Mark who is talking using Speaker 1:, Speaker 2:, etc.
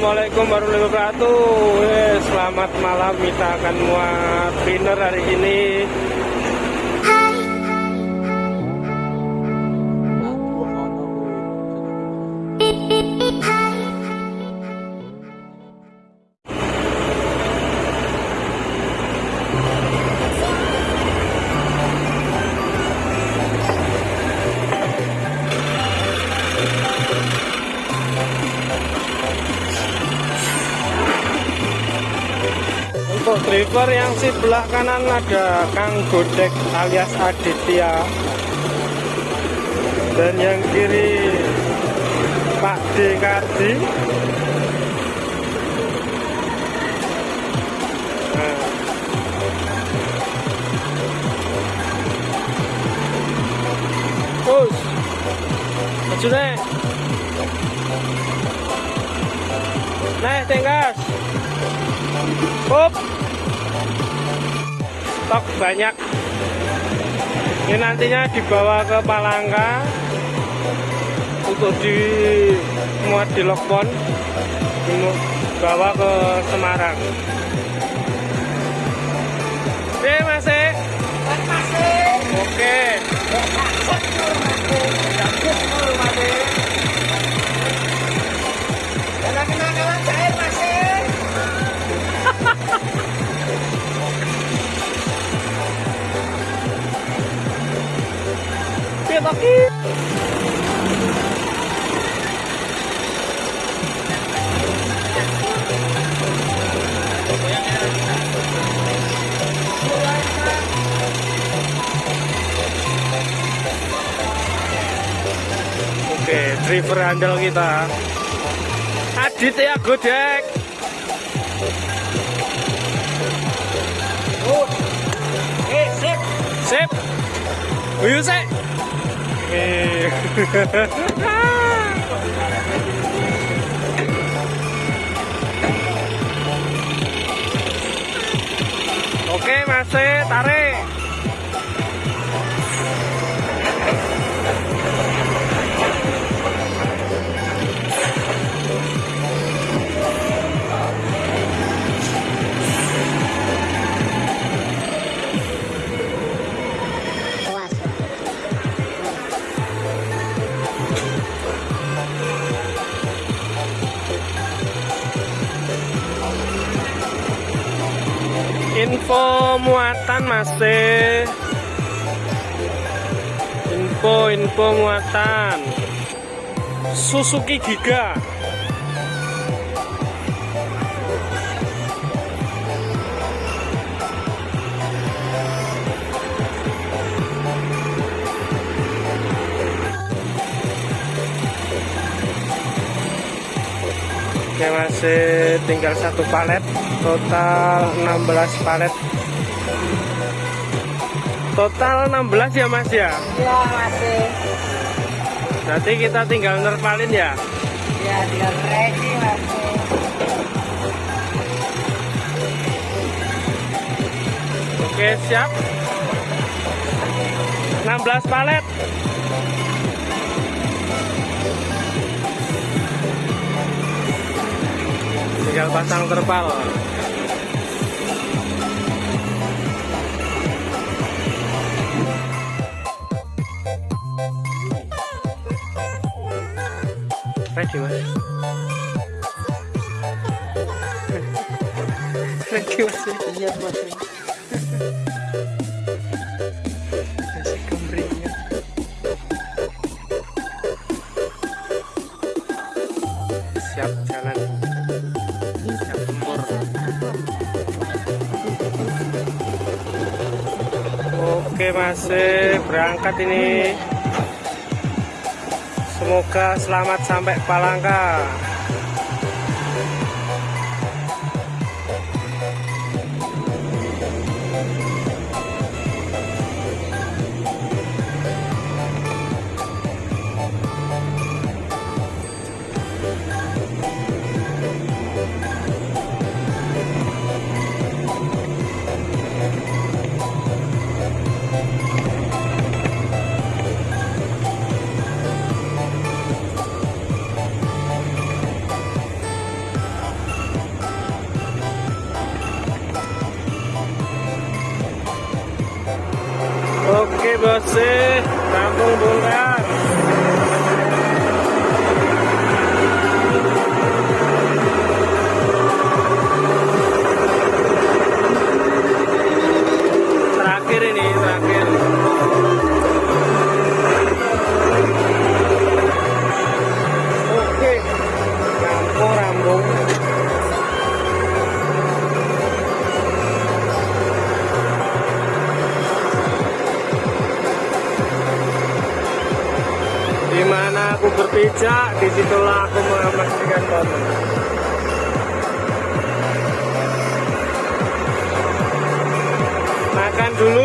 Speaker 1: Assalamualaikum warahmatullahi wabarakatuh. Selamat malam. Kita akan muat pinner hari ini driver yang sebelah kanan ada Kang Godek alias Aditya Dan yang kiri Pak Dekadi nah. Terus Maju nih Nih Up. Stok banyak. Ini nantinya dibawa ke Palangka untuk dimuat di Lokpon, dibawa ke Semarang. Oke, masih. Oke. Oke, driver andal kita. Aditya Godek.
Speaker 2: Eh, sip.
Speaker 1: Sip. Uyu sik. Oke, masih tarik. Info muatan masih. Info info muatan. Suzuki Giga. Oke masih tinggal satu palet. Total 16 palet. Total 16 ya mas ya?
Speaker 2: Ya, masih.
Speaker 1: berarti kita tinggal nerpalin ya?
Speaker 2: Ya, tinggal ready masih.
Speaker 1: oke siap. 16 palet tinggal pasang terpal. Ready mas. Ready mas.
Speaker 2: Iya,
Speaker 1: kemringnya. Siap jalan masih berangkat ini. Semoga selamat sampai Palangka você tá bumbum berpijak, di situlah aku memastikan momen. Makan dulu